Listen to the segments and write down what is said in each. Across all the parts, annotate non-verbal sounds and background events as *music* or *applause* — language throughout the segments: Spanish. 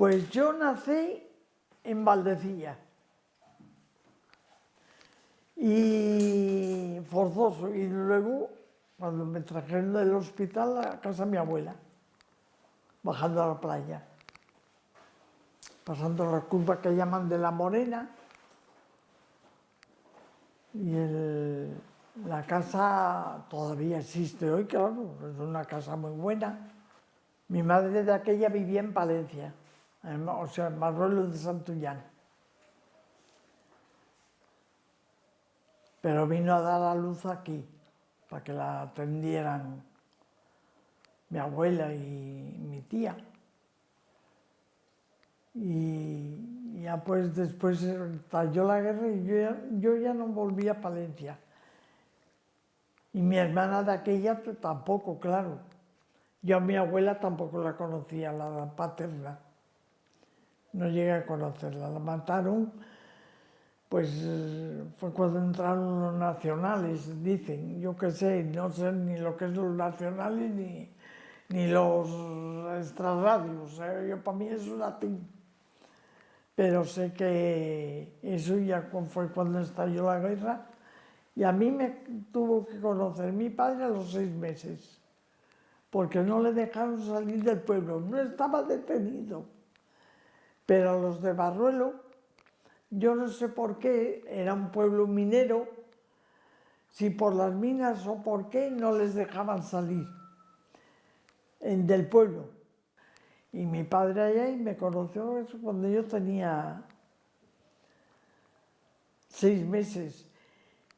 Pues yo nací en Valdecilla. Y forzoso. Y luego, cuando me trajeron del hospital a casa de mi abuela, bajando a la playa, pasando la curva que llaman de la Morena. Y la casa todavía existe hoy, claro, es una casa muy buena. Mi madre de aquella vivía en Palencia, o sea, Marruelo de Santullán. Pero vino a dar a luz aquí, para que la atendieran mi abuela y mi tía. Y ya pues después estalló la guerra y yo ya, yo ya no volví a Palencia. Y mi hermana de aquella tampoco, claro. Yo a mi abuela tampoco la conocía, la paterna. No llegué a conocerla. La mataron, pues fue cuando entraron los nacionales, dicen. Yo qué sé, no sé ni lo que es los nacionales ni, ni los extrarradios. ¿eh? Yo para mí es un latín. Pero sé que eso ya fue cuando estalló la guerra y a mí me tuvo que conocer mi padre a los seis meses, porque no le dejaron salir del pueblo, no estaba detenido. Pero los de Barruelo, yo no sé por qué, era un pueblo minero, si por las minas o por qué no les dejaban salir del pueblo. Y mi padre allá y me conoció cuando yo tenía seis meses.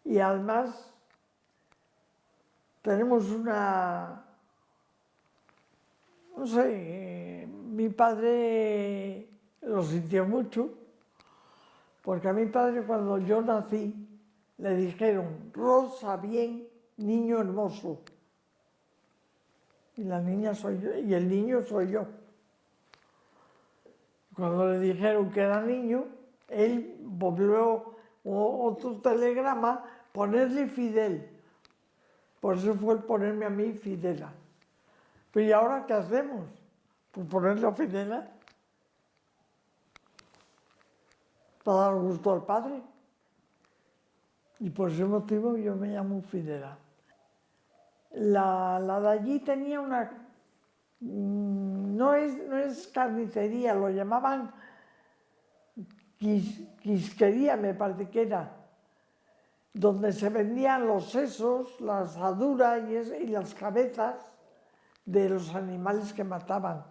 Y además tenemos una, no sé, mi padre lo sintió mucho, porque a mi padre cuando yo nací le dijeron, Rosa bien, niño hermoso. Y la niña soy yo, y el niño soy yo. Cuando le dijeron que era niño, él volvió otro telegrama, ponerle Fidel. Por eso fue ponerme a mí Fidela. Pues ¿y ahora qué hacemos? Pues ponerle a Fidela. Para dar gusto al padre. Y por ese motivo yo me llamo Fidela. La, la de allí tenía una... Mm, no es, no es carnicería, lo llamaban quisquería, me parece que era, donde se vendían los sesos, la asadura y, las cabezas de los animales que mataban,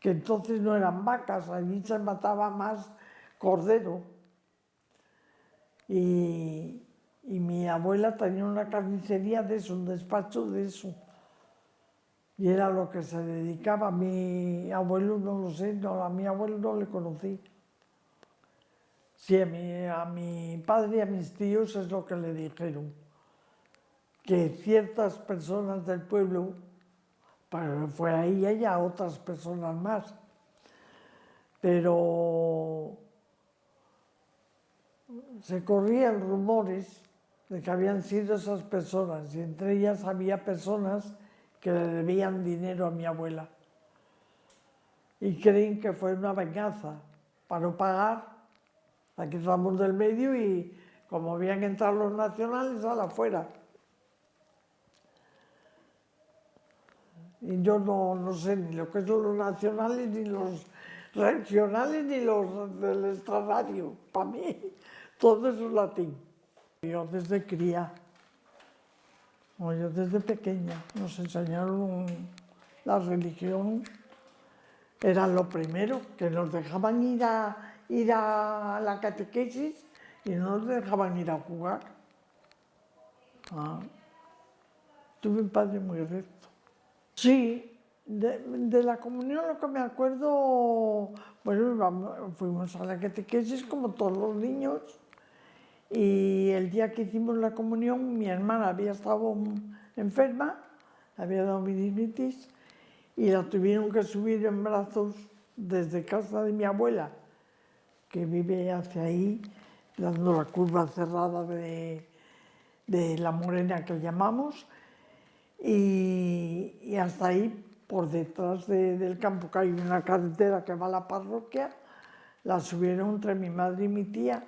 que entonces no eran vacas, allí se mataba más cordero. Y, y mi abuela tenía una carnicería de eso, un despacho de eso. Y era lo que se dedicaba. A mi abuelo no lo sé, no, a mi abuelo no le conocí. Sí, a mi, padre y a mis tíos es lo que le dijeron, que ciertas personas del pueblo, fue ahí ella, otras personas más, pero se corrían rumores de que habían sido esas personas y entre ellas había personas que le debían dinero a mi abuela y creen que fue una venganza para no pagar Aquí estamos del medio y como habían entrado los nacionales, a la afuera. Y yo no, sé ni lo que son los nacionales, ni los regionales, ni los del extrarradio. Para mí, todo es latín. Yo desde cría, o yo desde pequeña, nos enseñaron la religión. Era lo primero, que nos dejaban ir a, ir a la catequesis y no nos dejaban ir a jugar. Ah. Tuve un padre muy recto. Sí, de, la comunión lo que me acuerdo, bueno, fuimos a la catequesis como todos los niños y el día que hicimos la comunión mi hermana había estado enferma, había dado meningitis y la tuvieron que subir en brazos desde casa de mi abuela que vive hacia ahí, dando la curva cerrada de, la morena que llamamos, y, hasta ahí por detrás del campo, que hay una carretera que va a la parroquia, la subieron entre mi madre y mi tía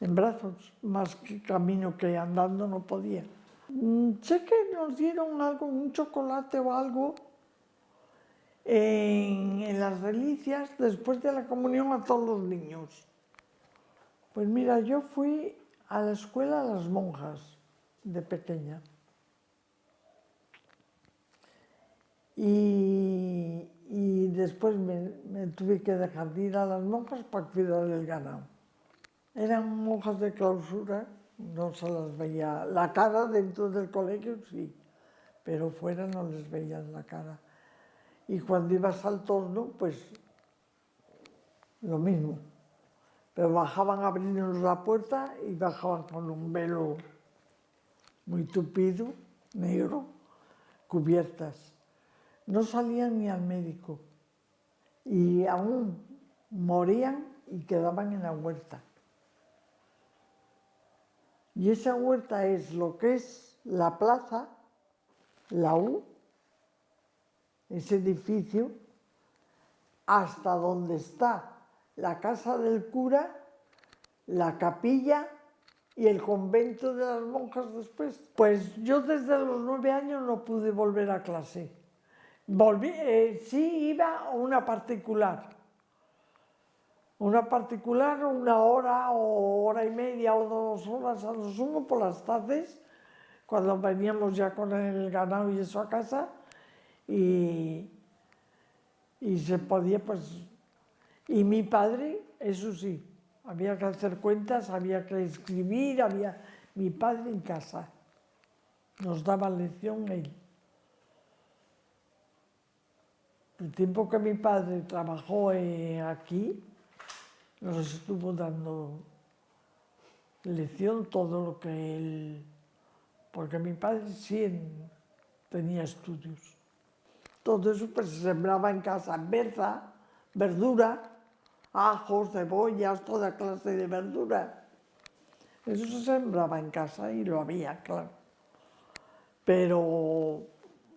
en brazos, más que camino que andando no podía. Mm, sé que nos dieron algo, un chocolate o algo, en, las delicias después de la comunión a todos los niños. Pues mira, yo fui a la escuela a las monjas de pequeña. Y, después me, tuve que dejar de ir a las monjas para cuidar del ganado. Eran monjas de clausura, no se las veía la cara dentro del colegio, sí, pero fuera no les veían la cara. Y cuando ibas al torno, pues lo mismo. Pero bajaban abrirnos la puerta y bajaban con un velo muy tupido, negro, cubiertas. No salían ni al médico y aún morían y quedaban en la huerta. Y esa huerta es lo que es la plaza, la U, ese edificio, hasta donde está la casa del cura, la capilla y el convento de las monjas después. Pues yo desde los nueve años no pude volver a clase. Volví, eh, sí iba a una particular. Una particular, una hora o hora y media o dos horas a lo sumo por las tardes, cuando veníamos ya con el ganado y eso a casa, y, y se podía, pues, y mi padre, eso sí, había que hacer cuentas, había que escribir, había mi padre en casa, nos daba lección él. El tiempo que mi padre trabajó eh, aquí, nos estuvo dando lección todo lo que él, porque mi padre sí tenía estudios. Todo eso pues, se sembraba en casa, berza, verdura, ajos, cebollas, toda clase de verdura. Eso se sembraba en casa y lo había, claro. Pero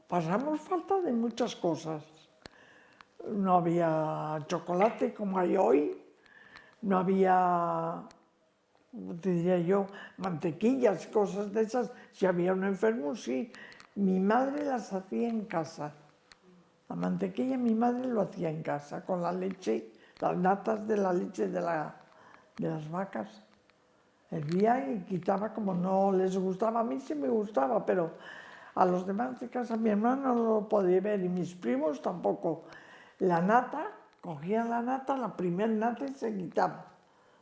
pasamos falta de muchas cosas. No había chocolate como hay hoy, no había, te diría yo, mantequillas, cosas de esas. Si había un enfermo, sí. Mi madre las hacía en casa. La mantequilla mi madre lo hacía en casa, con la leche, las natas de la leche de, la, de las vacas. Hervía y quitaba como no les gustaba. A mí sí me gustaba, pero a los demás de casa mi hermano no lo podía ver y mis primos tampoco. La nata, cogían la nata, la primera nata y se quitaba.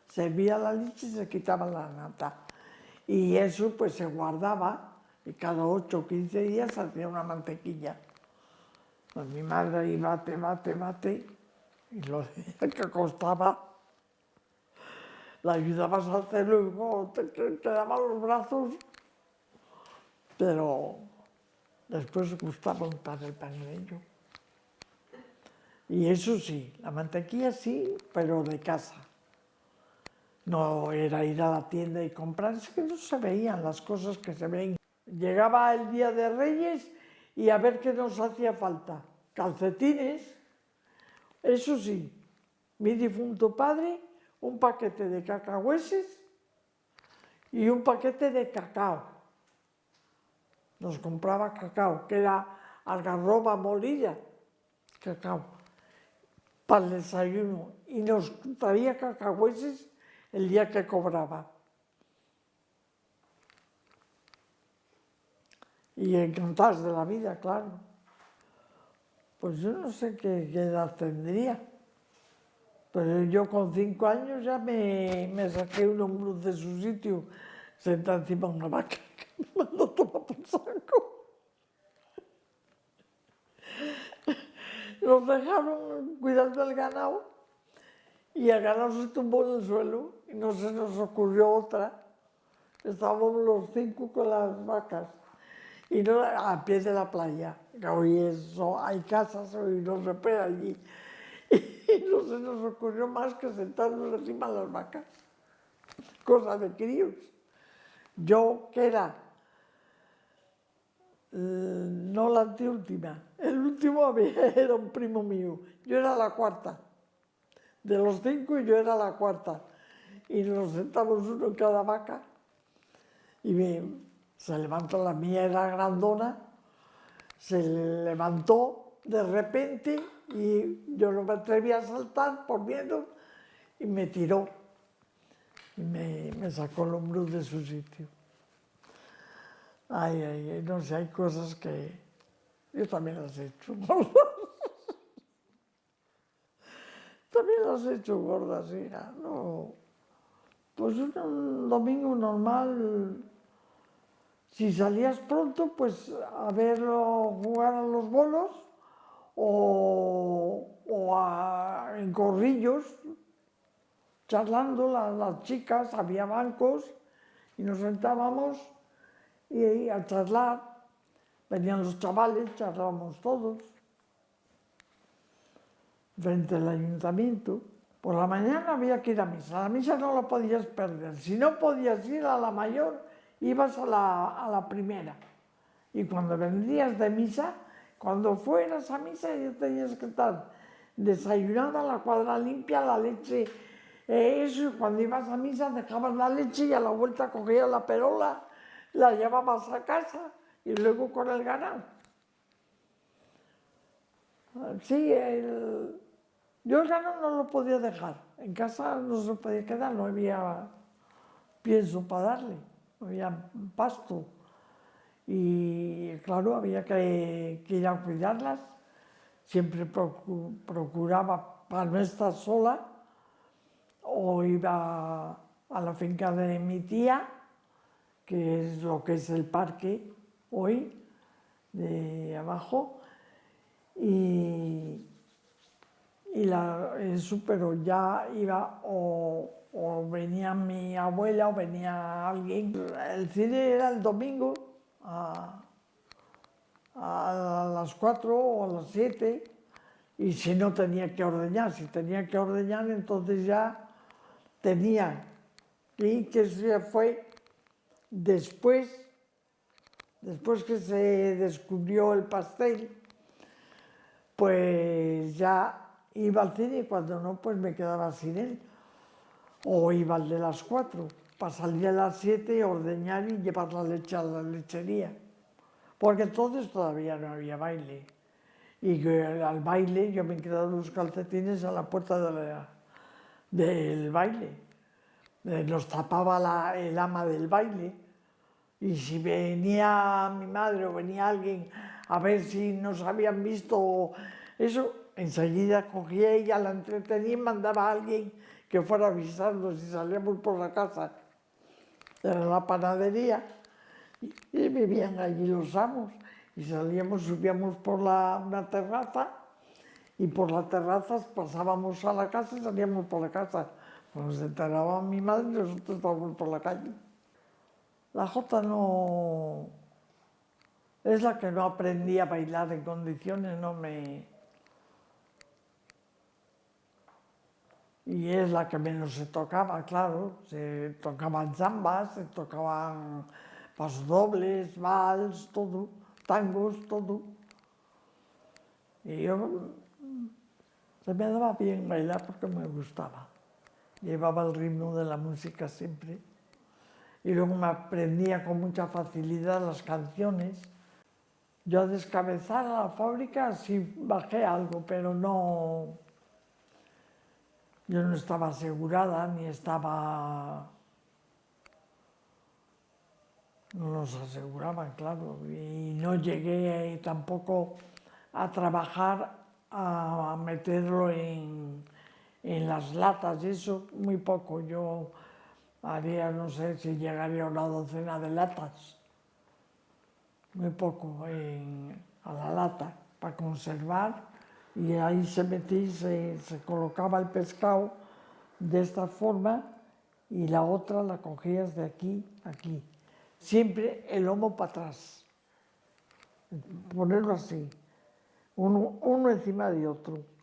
Servía la leche y se quitaba la nata. Y eso pues se guardaba y cada 8 o 15 días hacía una mantequilla. Pues mi madre ahí bate, bate, bate, y lo que costaba, la ayudabas a hacerlo y te, te, daban los brazos, pero después gustaba untar el panello. Y eso sí, la mantequilla sí, pero de casa. No era ir a la tienda y comprar, es que no se veían las cosas que se ven. Llegaba el Día de Reyes y a ver qué nos hacía falta. Calcetines, eso sí, mi difunto padre, un paquete de cacahueses y un paquete de cacao. Nos compraba cacao, que era algarroba molida, cacao, para el desayuno. Y nos traía cacahueses el día que cobraba. y encantados de la vida, claro. Pues yo no sé qué, edad tendría, pero yo con cinco años ya me, saqué un hombro de su sitio, sentada encima de una vaca, *laughs* que me mandó tomar por saco. Nos dejaron cuidando del ganado y el ganado se tumbó en el suelo y no se nos ocurrió otra. Estábamos los cinco con las vacas y no a pie de la playa, hoy eso, hay casas y no se puede allí. *laughs* Y no se nos ocurrió más que sentarnos encima de las vacas, cosa de críos. Yo, que era no la anteúltima. El último *laughs* era un primo mío. Yo era la cuarta. De los cinco yo era la cuarta. Y nos sentamos uno en cada vaca. Y se levantó, la mía era grandona, se levantó de repente y yo no me atreví a saltar por miedo y me tiró y me, me sacó el hombro de su sitio. Ay, ay, no sé, hay cosas que yo también las he hecho *laughs* gordas. también las he hecho gordas, hija. No. Pues un domingo normal, si salías pronto, pues a verlo jugar a los bolos o, en corrillos, charlando las chicas, había bancos y nos sentábamos y a charlar, venían los chavales, charlábamos todos, frente al ayuntamiento. Por la mañana había que ir a misa, la misa no la podías perder. Si no podías ir a la mayor, ibas a la, a la primera. Y cuando vendrías de misa, cuando fueras a misa ya tenías que estar desayunada, la cuadra limpia, la leche, eh, eso, cuando ibas a misa dejabas la leche y a la vuelta cogías la perola la llevabas a casa y luego con el ganado. Sí, yo el ganado no lo podía dejar. En casa no se podía quedar, no había pienso para darle, no había pasto. Y claro, había que, ir a cuidarlas. Siempre procuraba para no estar sola o iba a la finca de mi tía que es lo que es el parque hoy, de abajo, y, y la, eso, pero ya iba o, venía mi abuela o venía alguien. El cine era el domingo a, a las 4 o a las 7 y si no tenía que ordeñar, si tenía que ordeñar entonces ya tenía. Y que se fue Después, después que se descubrió el pastel, pues ya iba al cine y cuando no, pues me quedaba sin él. O iba al de las cuatro, para salir a las siete, ordeñar y llevar la leche a la lechería. Porque entonces todavía no había baile. Y al baile yo me quedaba los calcetines a la puerta del baile. Eh, nos tapaba el ama del baile y si venía mi madre o venía alguien a ver si nos habían visto eso, enseguida cogía ella, la entretenía y mandaba a alguien que fuera a avisarnos si salíamos por la casa. Era la panadería y, vivían allí los amos y salíamos, subíamos por la, una terraza y por la terraza pasábamos a la casa y salíamos por la casa. Cuando se enteraba mi madre, nosotros estábamos por la calle. La jota no... Es la que no aprendí a bailar en condiciones, no me... Y es la que menos se tocaba, claro. Se tocaban zambas, se tocaban pasodobles, vals, todo, tangos, todo. Y yo... Se me daba bien bailar porque me gustaba. Llevaba el ritmo de la música siempre y luego me aprendía con mucha facilidad las canciones. Yo a descabezar a la fábrica sí bajé algo, pero no... Yo no estaba asegurada ni estaba... No nos aseguraban, claro, y no llegué tampoco a trabajar, a meterlo en, en las latas, eso muy poco. Yo haría, no sé si llegaría a una docena de latas, muy poco a la lata, para conservar, y ahí se metía, se, se colocaba el pescado de esta forma y la otra la cogías de aquí a aquí. Siempre el lomo para atrás, ponerlo así, uno, uno encima de otro.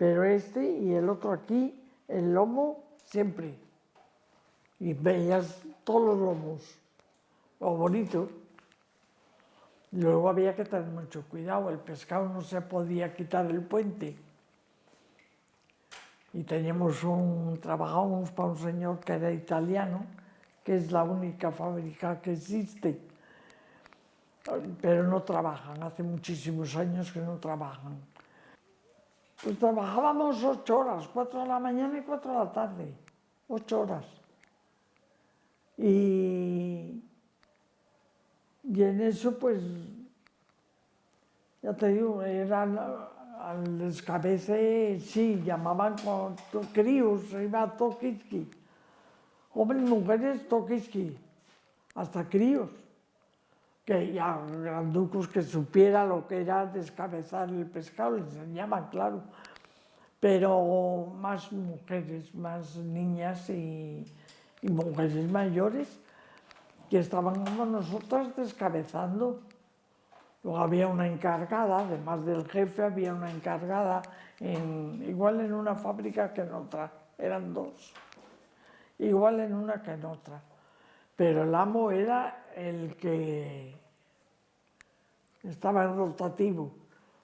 Pero este y el otro aquí, el lomo siempre y veías todos los lomos, lo bonito. Luego había que tener mucho cuidado, el pescado no se podía quitar el puente. Y teníamos un, trabajábamos para un señor que era italiano, que es la única fábrica que existe, pero no trabajan, hace muchísimos años que no trabajan. Pues trabajábamos ocho horas, cuatro de la mañana y cuatro de la tarde, ocho horas. Y, y en eso, pues, ya te digo, eran al descabece, sí, llamaban con críos, iba Tokiski. Hombres, mujeres, Tokiski, hasta críos. Que ya granducos que supiera lo que era descabezar el pescado, les enseñaban, claro. Pero más mujeres, más niñas y, mujeres mayores que estaban con nosotras descabezando. Luego había una encargada, además del jefe, había una encargada, en, igual en una fábrica que en otra, eran dos, igual en una que en otra. Pero el amo era el que estaba en rotativo,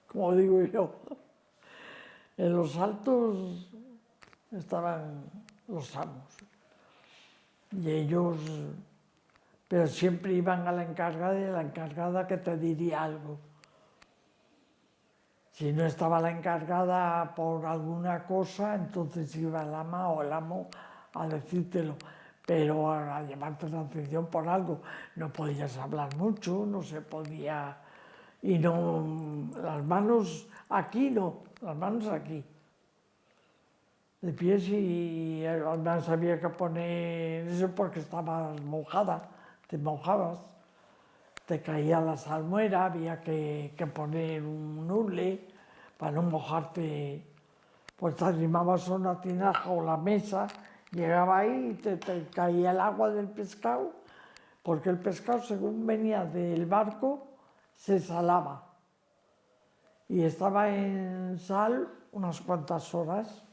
como digo yo. En los altos estaban los amos. Y ellos pero siempre iban a la encargada y la encargada que te diría algo. Si no estaba la encargada por alguna cosa, entonces iba el ama o el amo a decírtelo, pero a llamarte la atención por algo. No podías hablar mucho, no se podía... Y no, las manos aquí no, las manos aquí. De pies y además había que poner eso porque estaba mojada te mojabas, te caía la salmuera, había que, poner un hule para no mojarte, pues te arrimabas una tinaja o la mesa, llegaba ahí y te, caía el agua del pescado, porque el pescado según venía del barco se salaba y estaba en sal unas cuantas horas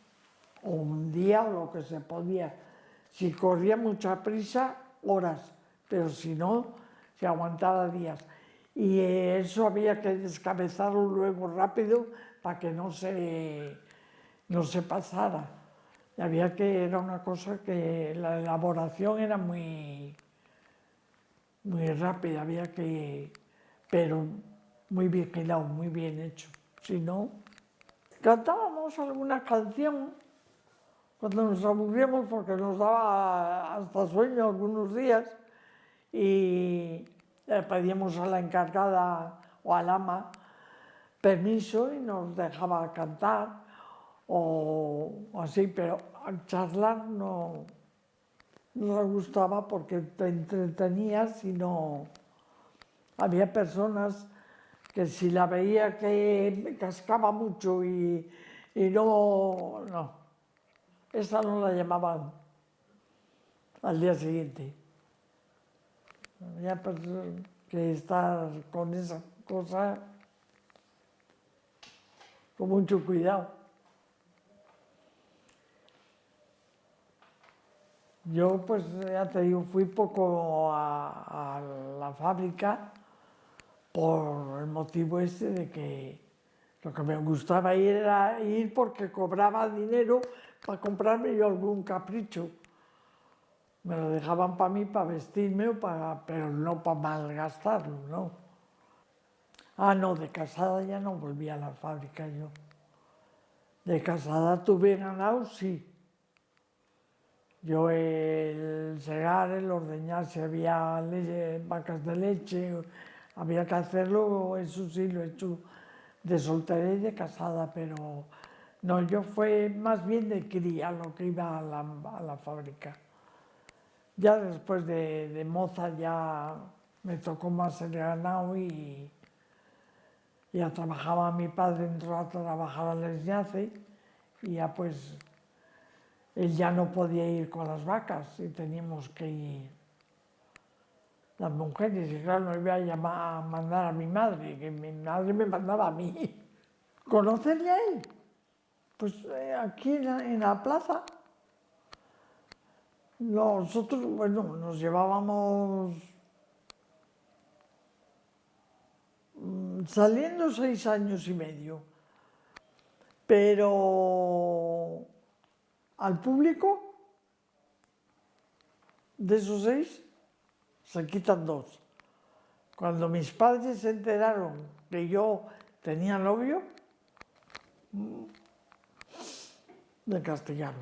o un día o lo que se podía. Si corría mucha prisa, horas pero si no, se aguantaba días. Y eso había que descabezarlo luego rápido para que no se, no se pasara. Y había que, era una cosa que la elaboración era muy, muy rápida, había que, pero muy vigilado, muy bien hecho. Si no, cantábamos alguna canción cuando nos aburríamos porque nos daba hasta sueño algunos días y le pedíamos a la encargada o al ama permiso y nos dejaba cantar o, así, pero charlar no, no gustaba porque te entretenías y no... Había personas que si la veía que cascaba mucho y, y no, no, esa no la llamaban al día siguiente. Ya pues que estar con esa cosa con mucho cuidado. Yo pues ya te digo, fui poco a, la fábrica por el motivo este de que lo que me gustaba ir era ir porque cobraba dinero para comprarme yo algún capricho me lo dejaban para mí, para vestirme, o para, pero no para malgastarlo, ¿no? Ah, no, de casada ya no volví a la fábrica yo. De casada tuve ganado, sí. Yo el segar, el ordeñar, si había vacas de leche, había que hacerlo, eso sí lo he hecho de soltera y de casada, pero no, yo fue más bien de cría lo que iba a la fábrica. Ya después de, moza ya me tocó más el ganado y ya trabajaba mi padre, entró a trabajar al esñace y ya pues él ya no podía ir con las vacas y teníamos que ir las mujeres y claro, no iba a, llamar, a mandar a mi madre, que mi madre me mandaba a mí. *laughs* ¿Conocerle a él? Pues eh, aquí en la plaza. Nosotros, bueno, nos llevábamos saliendo seis años y medio, pero al público, de esos seis, se quitan dos. Cuando mis padres se enteraron que yo tenía novio, me castigaron.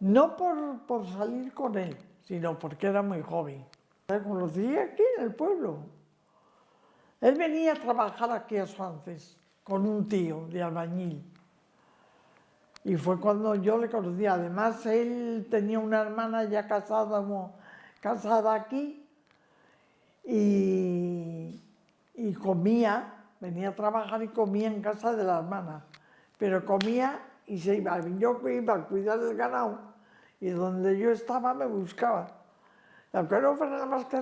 No por, por salir con él, sino porque era muy joven. Le conocí aquí en el pueblo. Él venía a trabajar aquí a Suances con un tío de albañil. Y fue cuando yo le conocí. Además, él tenía una hermana ya casada, casada aquí y, y comía, venía a trabajar y comía en casa de la hermana. Pero comía y se iba. Yo iba a cuidar del ganado y donde yo estaba me buscaba. Aunque no fuera más que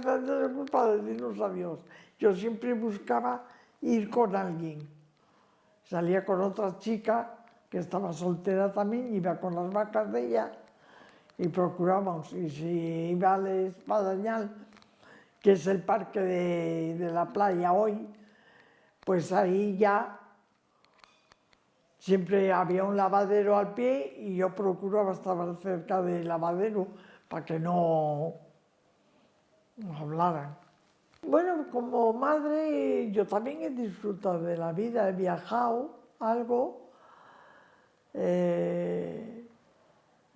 para decirnos adiós. Yo siempre buscaba ir con alguien. Salía con otra chica que estaba soltera también, iba con las vacas de ella y procurábamos. Y si iba al Espadañal, que es el parque de, de la playa hoy, pues ahí ya siempre había un lavadero al pie y yo procuraba estar cerca del lavadero para que no nos hablaran. Bueno, como madre yo también he disfrutado de la vida, he viajado algo, eh,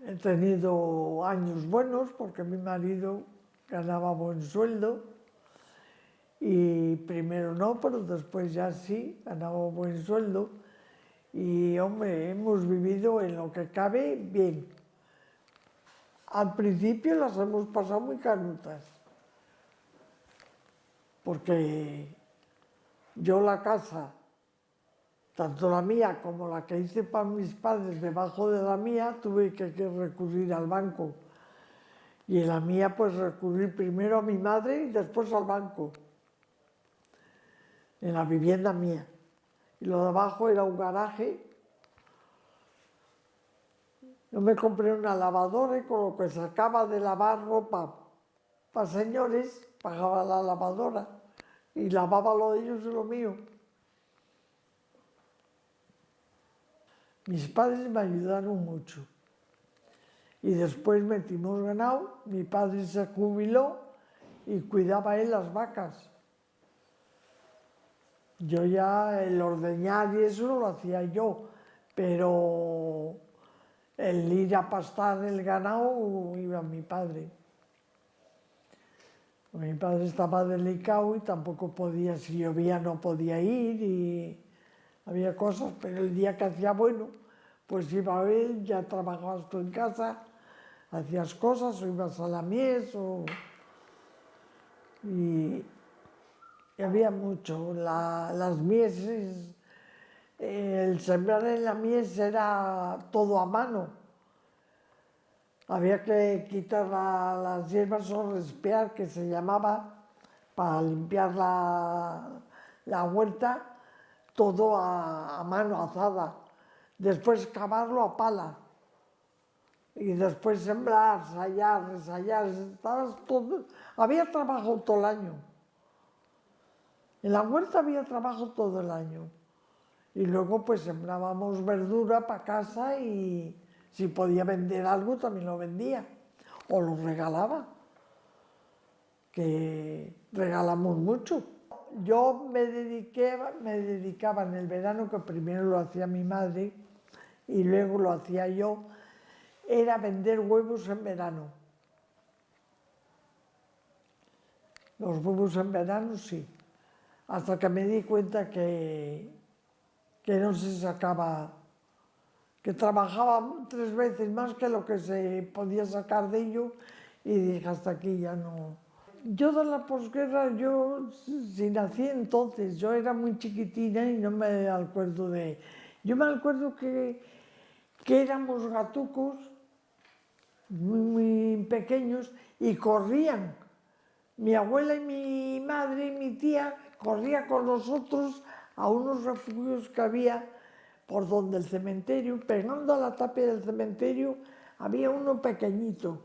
he tenido años buenos porque mi marido ganaba buen sueldo y primero no, pero después ya sí, ganaba buen sueldo y hombre, hemos vivido en lo que cabe bien. Al principio las hemos pasado muy canutas porque yo la casa, tanto la mía como la que hice para mis padres debajo de la mía, tuve que, recurrir al banco. Y en la mía, pues recurrir primero a mi madre y después al banco, en la vivienda mía. Y lo de abajo era un garaje. Yo me compré una lavadora y con lo que sacaba de lavar ropa para señores, pagaba la lavadora y lavaba lo de ellos y lo mío. Mis padres me ayudaron mucho. Y después metimos ganado, mi padre se jubiló y cuidaba él las vacas. Yo ya el ordeñar y eso lo hacía yo, pero el ir a pastar el ganado iba mi padre. Mi padre estaba delicado y tampoco podía, si llovía no podía ir y había cosas, pero el día que hacía bueno, pues iba él, ya trabajabas tú en casa, hacías cosas o ibas a la mies. Y, había mucho, las mieses, el sembrar en la mies era todo a mano, había que quitar las hierbas o respear, que se llamaba, para limpiar la, huerta, todo a, mano azada. Después cavarlo a pala. Y después sembrar, ensayar, ensayar, todo. Había trabajo todo el año. En la huerta había trabajo todo el año. Y luego pues sembrábamos verdura para casa y, si podía vender algo, también lo vendía o lo regalaba, que regalamos mucho. Yo me, dediqué, me dedicaba en el verano, que primero lo hacía mi madre y luego lo hacía yo, era vender huevos en verano. Los huevos en verano sí, hasta que me di cuenta que, que no se sacaba que trabajaba tres veces más que lo que se podía sacar de ello y dije, hasta aquí ya no. Yo de la posguerra, yo si nací entonces, yo era muy chiquitina y no me acuerdo de... Yo me acuerdo que, que éramos gatucos muy, pequeños y corrían. Mi abuela y mi madre y mi tía corrían con nosotros a unos refugios que había por donde el cementerio, pegando a la tapia del cementerio, había uno pequeñito.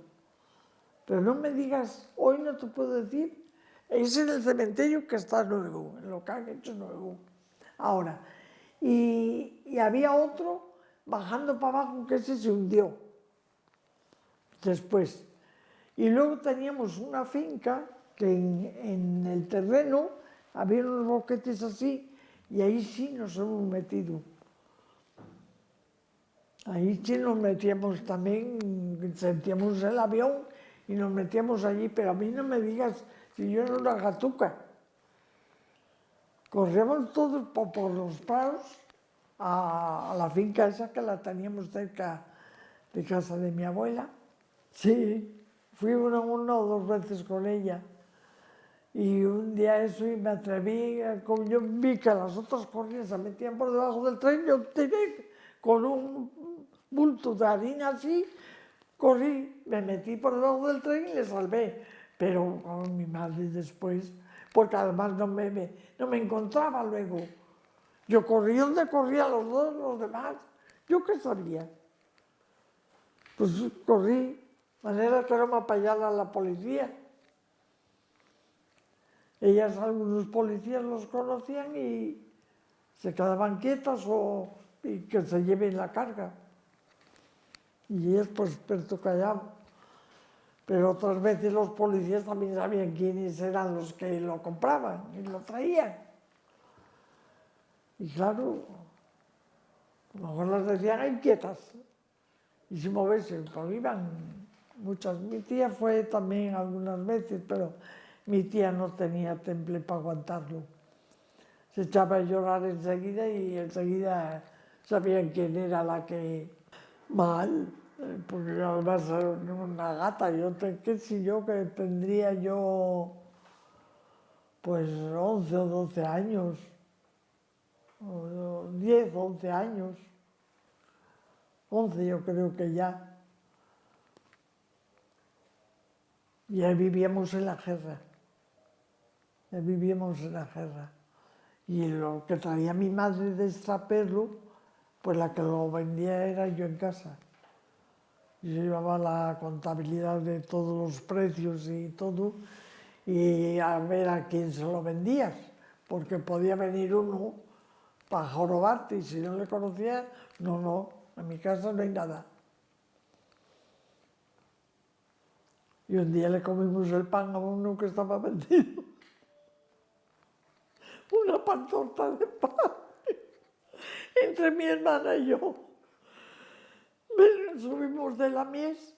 Pero no me digas, hoy no te puedo decir Es en el cementerio que está nuevo, en lo que han hecho nuevo. Ahora, y, había otro bajando para abajo que ese se hundió después. Y luego teníamos una finca que en, en el terreno había unos boquetes así y ahí sí nos hemos metido. Ahí sí nos metíamos también, sentíamos el avión y nos metíamos allí, pero a mí no me digas si yo era una gatuca. Corríamos todos por, por los prados a, a, la finca esa que la teníamos cerca de casa de mi abuela. Sí, fui una, una o dos veces con ella. Y un día eso y me atreví, como yo vi que las otras corridas se metían por debajo del tren, yo tiré con un bulto de harina así, corrí, me metí por debajo del tren y le salvé. Pero con mi madre después, porque además no me, no me encontraba luego. Yo corrí donde corría los dos, los demás. ¿Yo qué sabía? Pues corrí, manera que no me apayara la policía. Ellas, algunos policías los conocían y se quedaban quietas o y que se lleven la carga. Y ellos pues experto callado. Pero otras veces los policías también sabían quiénes eran los que lo compraban y lo traían. Y claro, a lo mejor las decían inquietas y sin moverse, pero iban muchas. Mi tía fue también algunas veces, pero mi tía no tenía temple para aguantarlo. Se echaba a llorar enseguida y enseguida sabían quién era la que mal, porque además una gata, yo qué sé yo que tendría yo pues 11 o 12 años, o 10, 11 años, 11 yo creo que ya. Y ahí vivíamos en la guerra, ahí vivíamos en la guerra. Y lo que traía mi madre de extraperlo, pues la que lo vendía era yo en casa. Yo llevaba la contabilidad de todos los precios y todo, y a ver a quién se lo vendías, porque podía venir uno para jorobarte y si no le conocías, no, no, en mi casa no hay nada. Y un día le comimos el pan a uno que estaba vendido. *laughs* Una pantorta de pan *laughs* entre mi hermana y yo subimos de la mies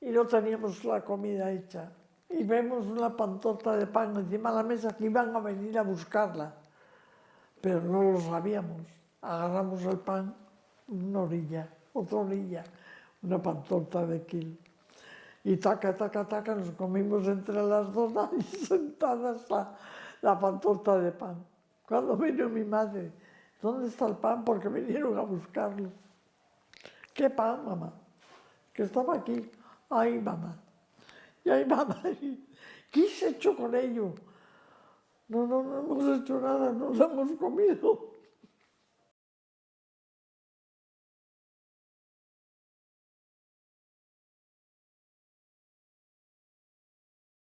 y no teníamos la comida hecha. Y vemos una pantota de pan encima de la mesa que iban a venir a buscarla. Pero no lo sabíamos. Agarramos el pan, una orilla, otra orilla, una pantota de kilo. Y taca, taca, taca, nos comimos entre las dos *laughs* ahí sentadas la, la pantota de pan. Cuando vino mi madre, ¿dónde está el pan? Porque vinieron a buscarlo. ¿Qué pan, mamá? Que estaba aquí. Ay, mamá. Y ay, mamá. *laughs* ¿Qué has hecho con ello? No, no, no hemos hecho nada, no lo hemos comido.